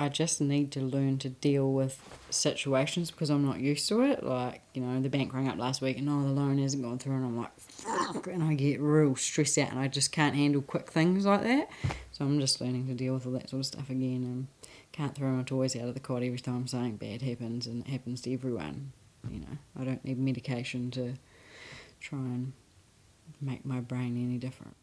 I just need to learn to deal with situations because I'm not used to it. Like, you know, the bank rang up last week and oh, the loan hasn't gone through, and I'm like, fuck, and I get real stressed out and I just can't handle quick things like that. So I'm just learning to deal with all that sort of stuff again and can't throw my toys out of the cot every time something bad happens and it happens to everyone. You know, I don't need medication to try and make my brain any different.